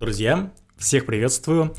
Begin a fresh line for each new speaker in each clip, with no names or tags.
Друзья, всех приветствую.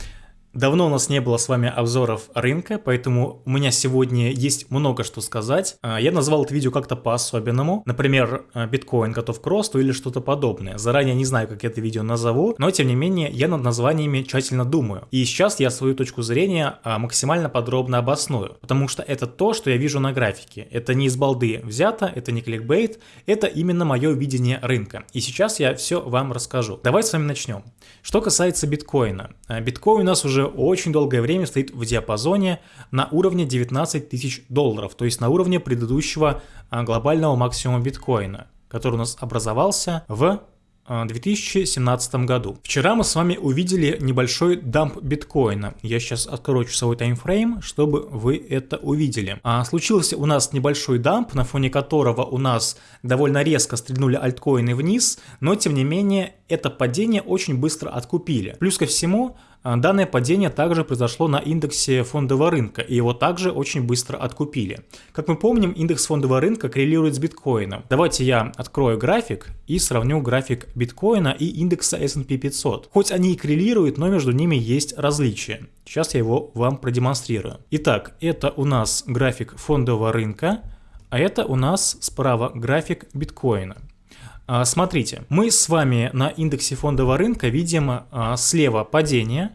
Давно у нас не было с вами обзоров рынка, поэтому у меня сегодня есть много что сказать. А, я назвал это видео как-то по-особенному, например, а, биткоин готов к росту или что-то подобное. Заранее не знаю, как это видео назову, но тем не менее я над названиями тщательно думаю. И сейчас я свою точку зрения а, максимально подробно обосную, потому что это то, что я вижу на графике. Это не из балды взято, это не кликбейт, это именно мое видение рынка. И сейчас я все вам расскажу. Давайте с вами начнем. Что касается биткоина. Биткоин у нас уже очень долгое время стоит в диапазоне на уровне 19 тысяч долларов, то есть на уровне предыдущего а, глобального максимума биткоина, который у нас образовался в 2017 году. Вчера мы с вами увидели небольшой дамп биткоина. Я сейчас открою часовой таймфрейм, чтобы вы это увидели. А, случился у нас небольшой дамп, на фоне которого у нас довольно резко стрельнули альткоины вниз, но тем не менее это падение очень быстро откупили. Плюс ко всему, а, данное падение также произошло на индексе фондового рынка, и его также очень быстро откупили. Как мы помним, индекс фондового рынка коррелирует с биткоином. Давайте я открою график и сравню график биткоина и индекса S&P 500. Хоть они и коррелируют, но между ними есть различия. Сейчас я его вам продемонстрирую. Итак, это у нас график фондового рынка, а это у нас справа график биткоина. А, смотрите, мы с вами на индексе фондового рынка видим а, слева падение,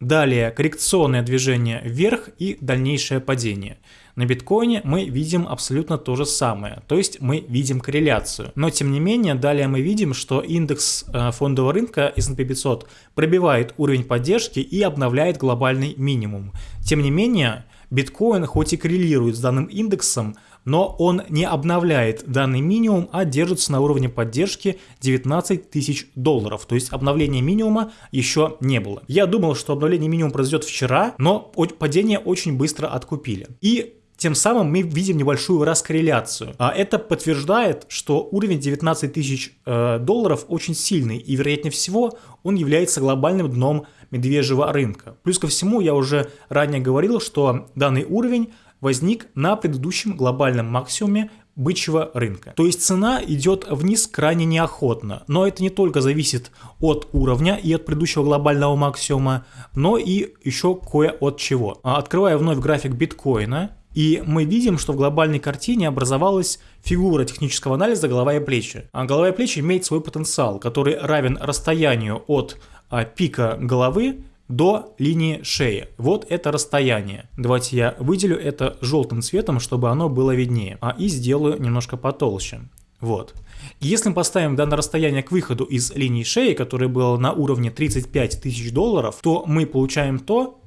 далее коррекционное движение вверх и дальнейшее падение. На биткоине мы видим абсолютно то же самое, то есть мы видим корреляцию. Но тем не менее, далее мы видим, что индекс а, фондового рынка S&P 500 пробивает уровень поддержки и обновляет глобальный минимум. Тем не менее, биткоин хоть и коррелирует с данным индексом, но он не обновляет данный минимум, а держится на уровне поддержки 19 тысяч долларов. То есть обновления минимума еще не было. Я думал, что обновление минимума произойдет вчера, но падение очень быстро откупили. И тем самым мы видим небольшую раскорреляцию. А это подтверждает, что уровень 19 тысяч э, долларов очень сильный, и вероятнее всего он является глобальным дном медвежьего рынка. Плюс ко всему, я уже ранее говорил, что данный уровень возник на предыдущем глобальном максимуме бычьего рынка. То есть цена идет вниз крайне неохотно, но это не только зависит от уровня и от предыдущего глобального максимума, но и еще кое от чего. А, открывая вновь график биткоина, и мы видим, что в глобальной картине образовалась фигура технического анализа голова и плечи. А голова и плечи имеет свой потенциал, который равен расстоянию от а, пика головы до линии шеи. Вот это расстояние. Давайте я выделю это желтым цветом, чтобы оно было виднее. А и сделаю немножко потолще. Вот. Если мы поставим данное расстояние к выходу из линии шеи, которое было на уровне 35 тысяч долларов, то мы получаем то,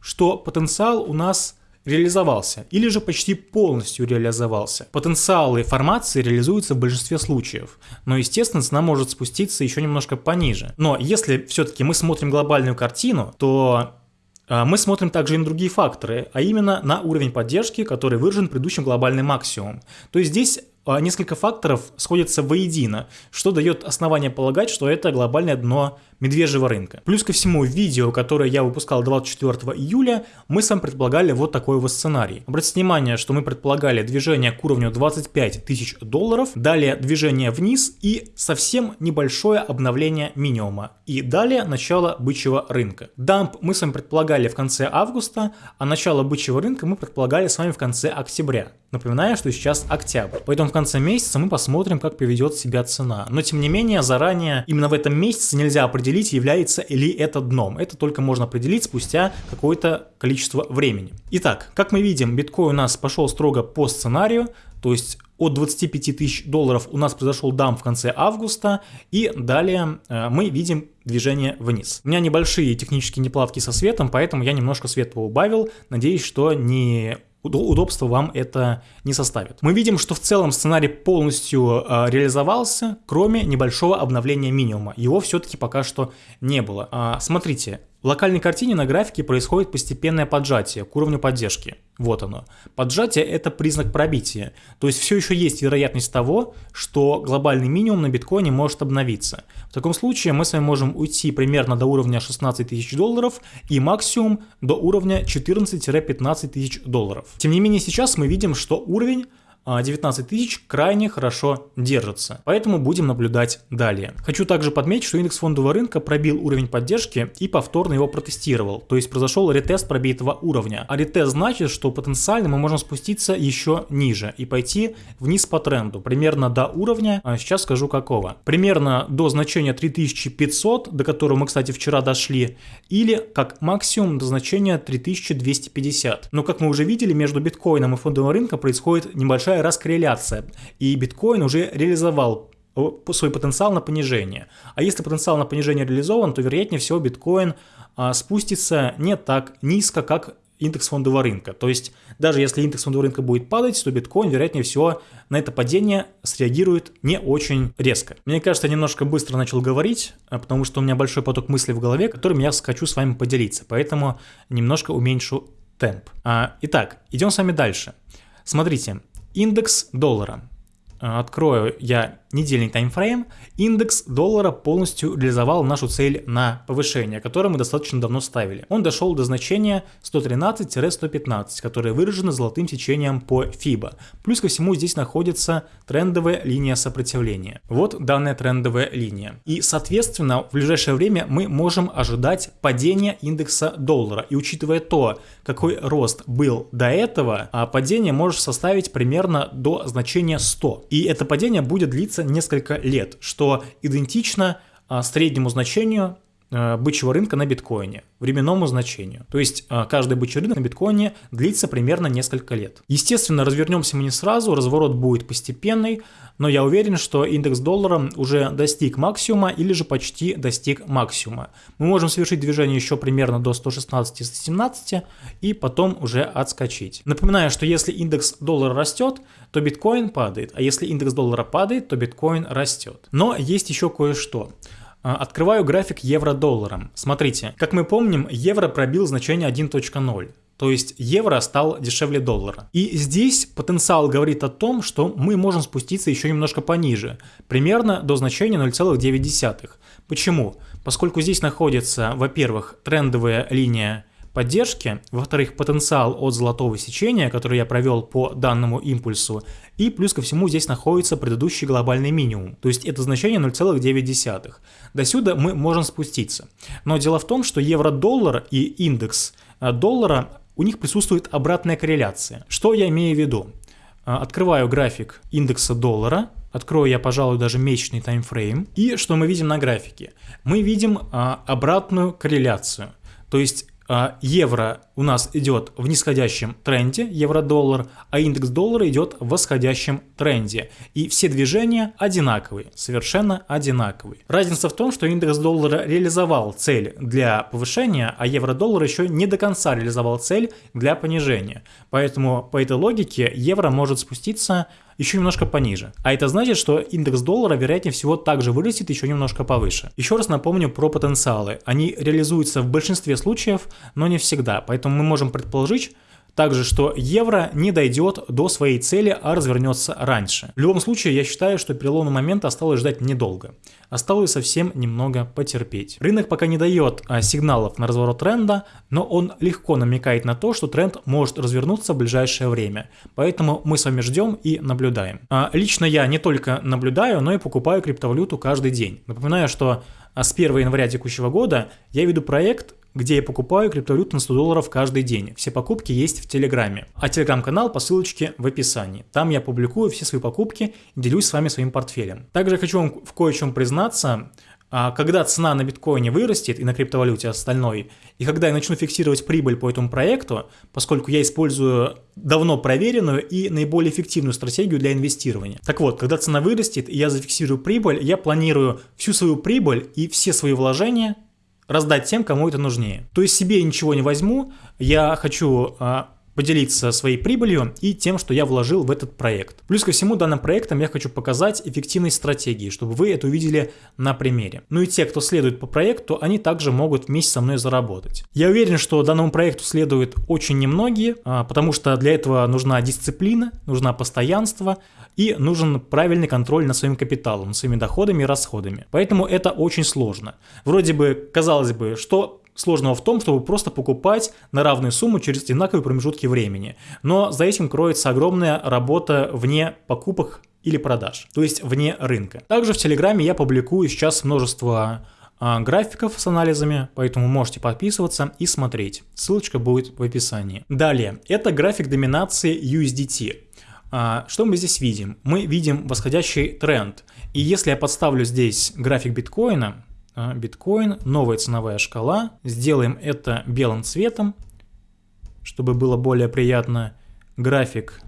что потенциал у нас реализовался или же почти полностью реализовался. Потенциалы формации реализуются в большинстве случаев, но естественно цена может спуститься еще немножко пониже. Но если все-таки мы смотрим глобальную картину, то а, мы смотрим также и на другие факторы, а именно на уровень поддержки, который выражен предыдущим глобальным максимумом. То есть здесь а, несколько факторов сходятся воедино, что дает основание полагать, что это глобальное дно медвежьего рынка. Плюс ко всему, видео, которое я выпускал 24 июля, мы с вами предполагали вот такой вот сценарий. Обратите внимание, что мы предполагали движение к уровню 25 тысяч долларов, далее движение вниз и совсем небольшое обновление минимума. И далее начало бычьего рынка. Дамп мы с вами предполагали в конце августа, а начало бычьего рынка мы предполагали с вами в конце октября. Напоминаю, что сейчас октябрь. Поэтому в конце месяца мы посмотрим, как поведет себя цена. Но тем не менее, заранее, именно в этом месяце нельзя определить, определить, является ли это дном. Это только можно определить спустя какое-то количество времени. Итак, как мы видим, биткоин у нас пошел строго по сценарию, то есть от 25 тысяч долларов у нас произошел дам в конце августа, и далее э, мы видим движение вниз. У меня небольшие технические неплатки со светом, поэтому я немножко свет поубавил. Надеюсь, что не удобства вам это не составит. Мы видим, что в целом сценарий полностью э, реализовался, кроме небольшого обновления минимума. Его все-таки пока что не было. А, смотрите, в локальной картине на графике происходит постепенное поджатие к уровню поддержки. Вот оно. Поджатие – это признак пробития. То есть все еще есть вероятность того, что глобальный минимум на биткоине может обновиться. В таком случае мы с вами можем уйти примерно до уровня 16 тысяч долларов и максимум до уровня 14-15 тысяч долларов. Тем не менее сейчас мы видим, что уровень 19 тысяч крайне хорошо держится. Поэтому будем наблюдать далее. Хочу также подметить, что индекс фондового рынка пробил уровень поддержки и повторно его протестировал. То есть произошел ретест пробитого уровня. А ретест значит, что потенциально мы можем спуститься еще ниже и пойти вниз по тренду. Примерно до уровня, а сейчас скажу какого. Примерно до значения 3500, до которого мы, кстати, вчера дошли. Или как максимум до значения 3250. Но как мы уже видели, между биткоином и фондовым рынком происходит небольшая раскорреляция. И биткоин уже реализовал свой потенциал на понижение. А если потенциал на понижение реализован, то вероятнее всего биткоин а, спустится не так низко, как индекс фондового рынка. То есть даже если индекс фондового рынка будет падать, то биткоин, вероятнее всего, на это падение среагирует не очень резко. Мне кажется, я немножко быстро начал говорить, а, потому что у меня большой поток мыслей в голове, которым я хочу с вами поделиться. Поэтому немножко уменьшу темп. А, итак, идем с вами дальше. Смотрите, индекс доллара. А, открою я недельный таймфрейм, индекс доллара полностью реализовал нашу цель на повышение, которое мы достаточно давно ставили. Он дошел до значения 113-115, которое выражено золотым течением по FIBA. Плюс ко всему здесь находится трендовая линия сопротивления. Вот данная трендовая линия. И соответственно в ближайшее время мы можем ожидать падения индекса доллара. И учитывая то, какой рост был до этого, а падение может составить примерно до значения 100. И это падение будет длиться несколько лет, что идентично а, среднему значению бычьего рынка на биткоине, временному значению. То есть а, каждый бычий рынок на биткоине длится примерно несколько лет. Естественно, развернемся мы не сразу, разворот будет постепенный, но я уверен, что индекс доллара уже достиг максимума или же почти достиг максимума. Мы можем совершить движение еще примерно до 116-117 и потом уже отскочить. Напоминаю, что если индекс доллара растет, то биткоин падает, а если индекс доллара падает, то биткоин растет. Но есть еще кое-что. А, открываю график евро-долларом. Смотрите, как мы помним, евро пробил значение 1.0. То есть евро стал дешевле доллара. И здесь потенциал говорит о том, что мы можем спуститься еще немножко пониже, примерно до значения 0,9. Почему? Поскольку здесь находится, во-первых, трендовая линия поддержки, во-вторых, потенциал от золотого сечения, который я провел по данному импульсу, и плюс ко всему здесь находится предыдущий глобальный минимум, то есть это значение 0,9. До сюда мы можем спуститься. Но дело в том, что евро-доллар и индекс э, доллара, у них присутствует обратная корреляция. Что я имею в виду? Э, открываю график индекса доллара, Открою я, пожалуй, даже месячный таймфрейм. И что мы видим на графике? Мы видим а, обратную корреляцию. То есть евро у нас идет в нисходящем тренде, евро-доллар, а индекс доллара идет в восходящем тренде. И все движения одинаковые, совершенно одинаковые. Разница в том, что индекс доллара реализовал цель для повышения, а евро-доллар еще не до конца реализовал цель для понижения. Поэтому по этой логике евро может спуститься еще немножко пониже. А это значит, что индекс доллара вероятнее всего также вырастет еще немножко повыше. Еще раз напомню про потенциалы. Они реализуются в большинстве случаев, но не всегда. Поэтому мы можем предположить, также, что евро не дойдет до своей цели, а развернется раньше. В любом случае, я считаю, что переломного момента осталось ждать недолго. Осталось совсем немного потерпеть. Рынок пока не дает а, сигналов на разворот тренда, но он легко намекает на то, что тренд может развернуться в ближайшее время. Поэтому мы с вами ждем и наблюдаем. А, лично я не только наблюдаю, но и покупаю криптовалюту каждый день. Напоминаю, что а, с 1 января текущего года я веду проект где я покупаю криптовалюту на 100 долларов каждый день. Все покупки есть в Телеграме. А Телеграм-канал по ссылочке в описании. Там я публикую все свои покупки и делюсь с вами своим портфелем. Также хочу вам в кое-чем признаться. А когда цена на биткоине вырастет и на криптовалюте остальной, и когда я начну фиксировать прибыль по этому проекту, поскольку я использую давно проверенную и наиболее эффективную стратегию для инвестирования. Так вот, когда цена вырастет и я зафиксирую прибыль, я планирую всю свою прибыль и все свои вложения раздать тем, кому это нужнее. То есть себе ничего не возьму, я хочу а, поделиться своей прибылью и тем, что я вложил в этот проект. Плюс ко всему данным проектом я хочу показать эффективность стратегии, чтобы вы это увидели на примере. Ну и те, кто следует по проекту, они также могут вместе со мной заработать. Я уверен, что данному проекту следуют очень немногие, а, потому что для этого нужна дисциплина, нужна постоянство и нужен правильный контроль над своим капиталом, своими доходами и расходами. Поэтому это очень сложно. Вроде бы, казалось бы, что сложного в том, чтобы просто покупать на равную сумму через одинаковые промежутки времени. Но за этим кроется огромная работа вне покупок или продаж, то есть вне рынка. Также в Телеграме я публикую сейчас множество а, графиков с анализами, поэтому можете подписываться и смотреть. Ссылочка будет в описании. Далее, это график доминации USDT. А, что мы здесь видим? Мы видим восходящий тренд. И если я подставлю здесь график биткоина, биткоин, новая ценовая шкала, сделаем это белым цветом, чтобы было более приятно. График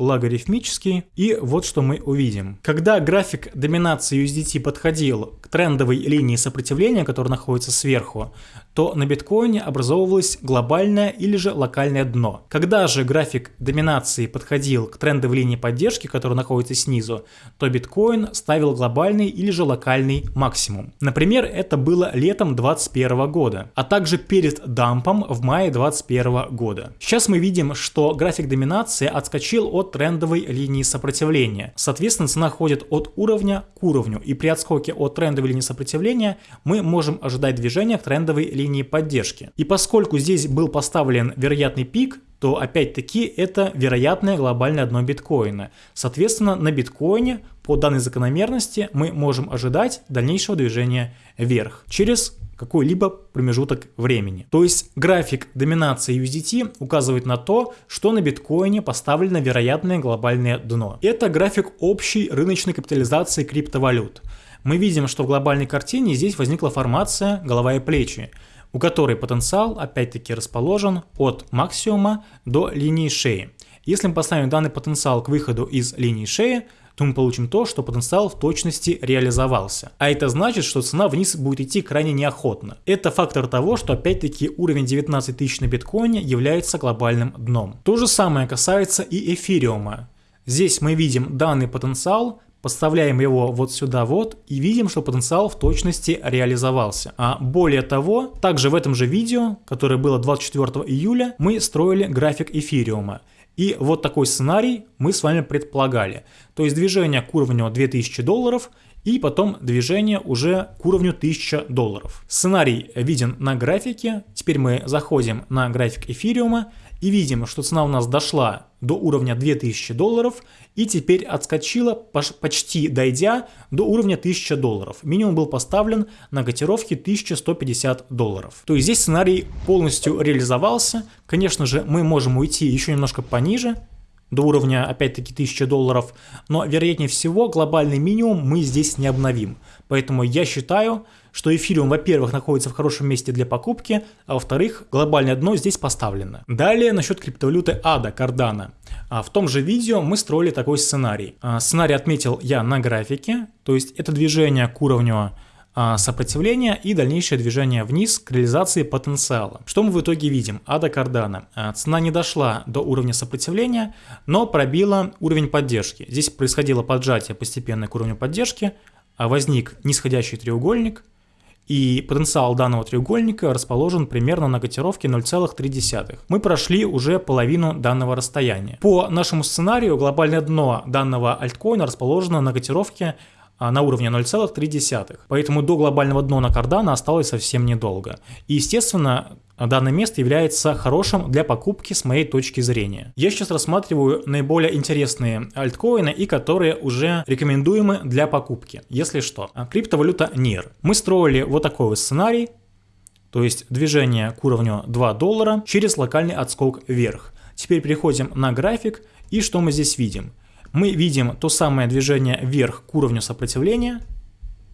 логарифмический. И вот что мы увидим. Когда график доминации USDT подходил к трендовой линии сопротивления, которая находится сверху, то на биткоине образовывалось глобальное или же локальное дно. Когда же график доминации подходил к трендовой линии поддержки, которая находится снизу, то биткоин ставил глобальный или же локальный максимум. Например, это было летом 2021 года, а также перед дампом в мае 2021 года. Сейчас мы видим, что график доминации отскочил от трендовой линии сопротивления. Соответственно, цена ходит от уровня к уровню, и при отскоке от трендовой линии сопротивления мы можем ожидать движения к трендовой линии поддержки. И поскольку здесь был поставлен вероятный пик, то опять-таки это вероятное глобальное дно биткоина. Соответственно, на биткоине по данной закономерности мы можем ожидать дальнейшего движения вверх через какой-либо промежуток времени. То есть график доминации USDT указывает на то, что на биткоине поставлено вероятное глобальное дно. Это график общей рыночной капитализации криптовалют. Мы видим, что в глобальной картине здесь возникла формация голова и плечи, у которой потенциал опять-таки расположен от максимума до линии шеи. Если мы поставим данный потенциал к выходу из линии шеи, то мы получим то, что потенциал в точности реализовался. А это значит, что цена вниз будет идти крайне неохотно. Это фактор того, что опять-таки уровень 19 тысяч на биткоине является глобальным дном. То же самое касается и эфириума. Здесь мы видим данный потенциал, Подставляем его вот сюда вот и видим, что потенциал в точности реализовался. А более того, также в этом же видео, которое было 24 июля, мы строили график эфириума. И вот такой сценарий мы с вами предполагали. То есть движение к уровню 2000 долларов и потом движение уже к уровню 1000 долларов. Сценарий виден на графике. Теперь мы заходим на график эфириума и видим, что цена у нас дошла до уровня 2000 долларов и теперь отскочила, почти дойдя до уровня 1000 долларов. Минимум был поставлен на котировке 1150 долларов. То есть здесь сценарий полностью реализовался. Конечно же, мы можем уйти еще немножко пониже, до уровня опять-таки 1000 долларов, но вероятнее всего глобальный минимум мы здесь не обновим. Поэтому я считаю, что эфириум, во-первых, находится в хорошем месте для покупки, а во-вторых, глобальное дно здесь поставлено. Далее насчет криптовалюты ADA, Cardano. А в том же видео мы строили такой сценарий. А, сценарий отметил я на графике, то есть это движение к уровню а, сопротивления и дальнейшее движение вниз к реализации потенциала. Что мы в итоге видим? Ада Кардана. Цена не дошла до уровня сопротивления, но пробила уровень поддержки. Здесь происходило поджатие постепенно к уровню поддержки, возник нисходящий треугольник, и потенциал данного треугольника расположен примерно на котировке 0,3. Мы прошли уже половину данного расстояния. По нашему сценарию глобальное дно данного альткоина расположено на котировке а, на уровне 0,3. Поэтому до глобального дна на Cardano осталось совсем недолго. И естественно, данное место является хорошим для покупки с моей точки зрения. Я сейчас рассматриваю наиболее интересные альткоины и которые уже рекомендуемы для покупки, если что. А, криптовалюта NIR. Мы строили вот такой вот сценарий, то есть движение к уровню 2 доллара через локальный отскок вверх. Теперь переходим на график и что мы здесь видим? мы видим то самое движение вверх к уровню сопротивления,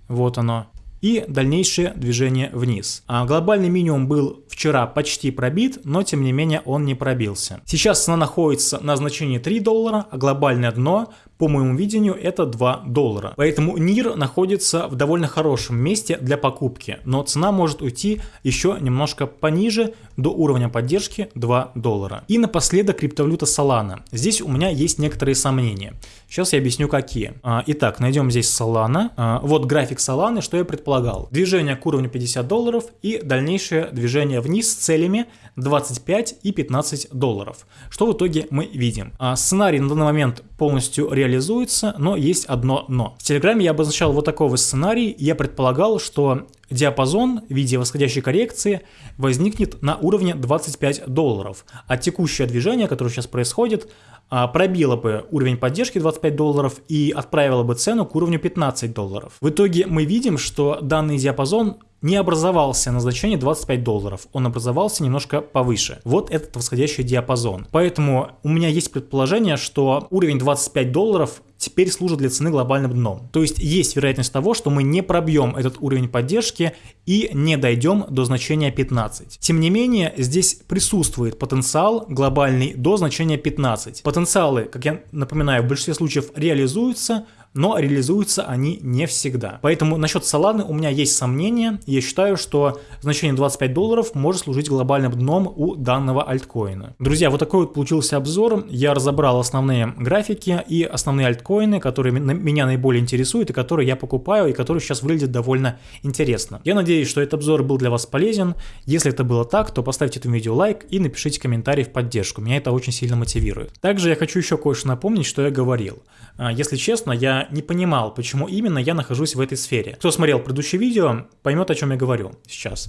вот оно, и дальнейшее движение вниз. А глобальный минимум был вчера почти пробит, но тем не менее он не пробился. Сейчас цена находится на значении 3 доллара, а глобальное дно по моему видению это 2 доллара. Поэтому НИР находится в довольно хорошем месте для покупки, но цена может уйти еще немножко пониже до уровня поддержки 2 доллара. И напоследок криптовалюта Solana. Здесь у меня есть некоторые сомнения. Сейчас я объясню какие. А, итак, найдем здесь Solana. А, вот график Solana, что я предполагал. Движение к уровню 50 долларов и дальнейшее движение вниз с целями 25 и 15 долларов. Что в итоге мы видим? А, сценарий на данный момент полностью реализуется, но есть одно но. В Телеграме я обозначал вот такой сценарий, и я предполагал, что диапазон в виде восходящей коррекции возникнет на уровне 25 долларов, а текущее движение, которое сейчас происходит, а, пробило бы уровень поддержки 25 долларов и отправило бы цену к уровню 15 долларов. В итоге мы видим, что данный диапазон не образовался на значении 25 долларов, он образовался немножко повыше. Вот этот восходящий диапазон. Поэтому у меня есть предположение, что уровень 25 долларов теперь служит для цены глобальным дном. То есть есть вероятность того, что мы не пробьем этот уровень поддержки и не дойдем до значения 15. Тем не менее, здесь присутствует потенциал глобальный до значения 15. Потенциалы, как я напоминаю, в большинстве случаев реализуются, но реализуются они не всегда. Поэтому насчет Solana у меня есть сомнения. Я считаю, что значение 25 долларов может служить глобальным дном у данного альткоина. Друзья, вот такой вот получился обзор. Я разобрал основные графики и основные альткоины, которые меня наиболее интересуют и которые я покупаю и которые сейчас выглядят довольно интересно. Я надеюсь, что этот обзор был для вас полезен. Если это было так, то поставьте этому видео лайк и напишите комментарий в поддержку. Меня это очень сильно мотивирует. Также я хочу еще кое-что напомнить, что я говорил. А, если честно, я не понимал, почему именно я нахожусь в этой сфере. Кто смотрел предыдущее видео, поймет, о чем я говорю сейчас.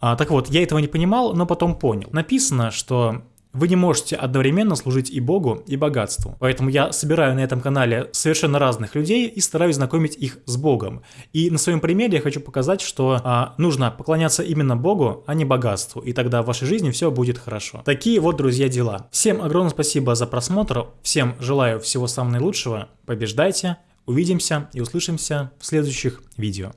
А, так вот, я этого не понимал, но потом понял. Написано, что вы не можете одновременно служить и Богу, и богатству. Поэтому я собираю на этом канале совершенно разных людей и стараюсь знакомить их с Богом. И на своем примере я хочу показать, что а, нужно поклоняться именно Богу, а не богатству. И тогда в вашей жизни все будет хорошо. Такие вот, друзья, дела. Всем огромное спасибо за просмотр. Всем желаю всего самого наилучшего. Побеждайте. Увидимся и услышимся в следующих видео.